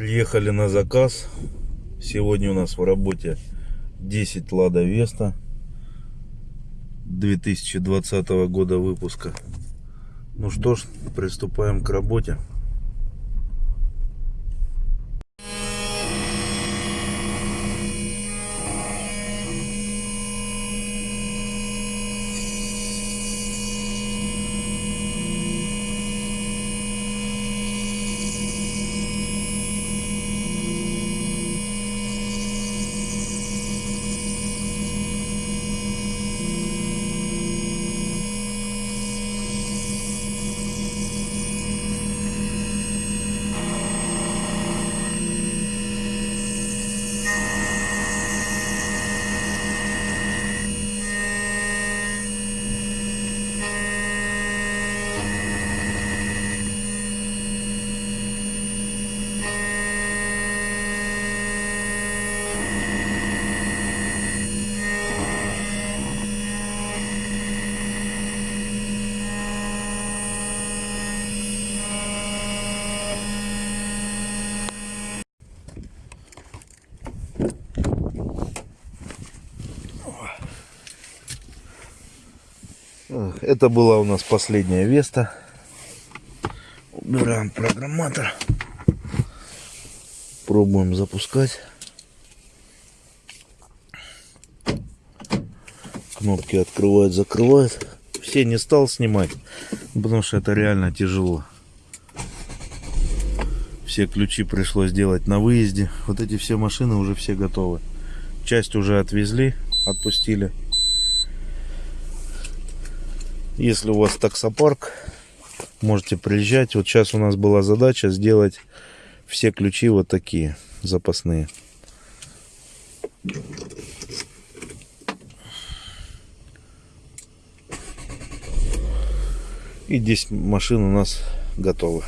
Приехали на заказ. Сегодня у нас в работе 10 Лада Веста 2020 года выпуска. Ну что ж, приступаем к работе. Это была у нас последняя Веста. Убираем программатор. Пробуем запускать. Кнопки открывают, закрывают. Все не стал снимать, потому что это реально тяжело. Все ключи пришлось делать на выезде. Вот эти все машины уже все готовы. Часть уже отвезли, отпустили. Если у вас таксопарк, можете приезжать. Вот сейчас у нас была задача сделать все ключи вот такие запасные. И 10 машин у нас готовы.